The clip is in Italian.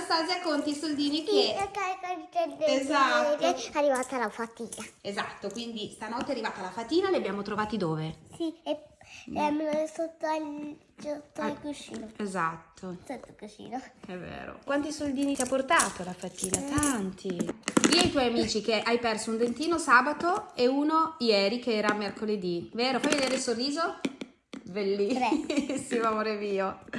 Anastasia conti i soldini Sì, che... Esatto. È arrivata la fatica. Esatto, quindi stanotte è arrivata la fatina, li abbiamo trovati dove? Sì, e ehm, sotto il, sotto al ah, cuscino. Esatto, Sotto il cuscino. è vero. Quanti soldini ti ha portato la fatina? Eh. Tanti. Dì ai tuoi amici che hai perso un dentino sabato e uno ieri che era mercoledì, vero? Fai vedere il sorriso? Bellissimo, amore mio.